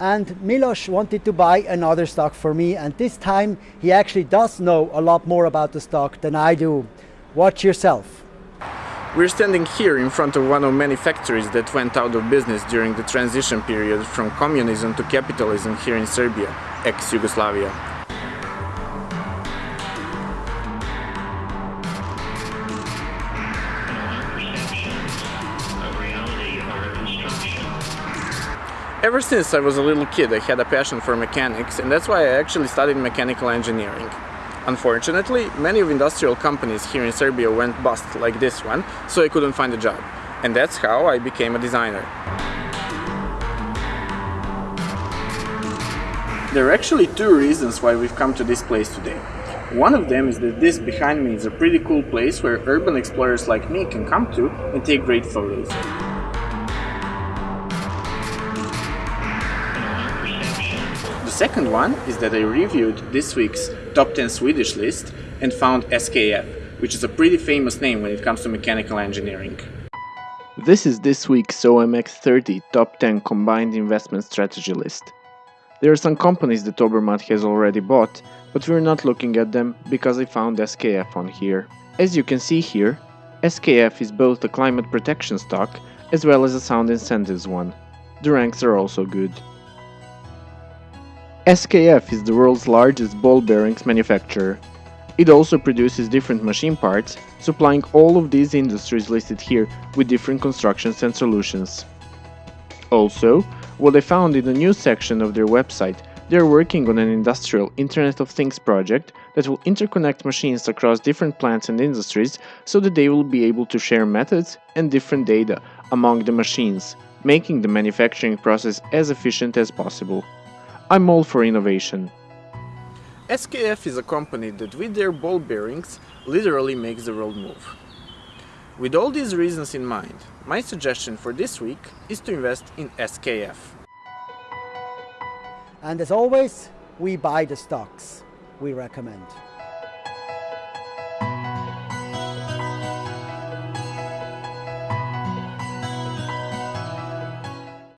and Milos wanted to buy another stock for me and this time he actually does know a lot more about the stock than I do. Watch yourself. We're standing here in front of one of many factories that went out of business during the transition period from communism to capitalism here in Serbia, ex-Yugoslavia. Ever since I was a little kid I had a passion for mechanics and that's why I actually studied mechanical engineering. Unfortunately, many of industrial companies here in Serbia went bust like this one, so I couldn't find a job. And that's how I became a designer. There are actually two reasons why we've come to this place today. One of them is that this behind me is a pretty cool place where urban explorers like me can come to and take great photos. Second one is that I reviewed this week's top 10 Swedish list and found SKF, which is a pretty famous name when it comes to mechanical engineering. This is this week's OMX30 top 10 combined investment strategy list. There are some companies that Obermatt has already bought, but we're not looking at them because I found SKF on here. As you can see here, SKF is both a climate protection stock as well as a sound incentives one. The ranks are also good. SKF is the world's largest ball bearings manufacturer. It also produces different machine parts, supplying all of these industries listed here with different constructions and solutions. Also, what I found in the news section of their website, they are working on an industrial Internet of Things project that will interconnect machines across different plants and industries so that they will be able to share methods and different data among the machines, making the manufacturing process as efficient as possible. I'm all for innovation. SKF is a company that with their ball bearings literally makes the world move. With all these reasons in mind, my suggestion for this week is to invest in SKF. And as always, we buy the stocks we recommend.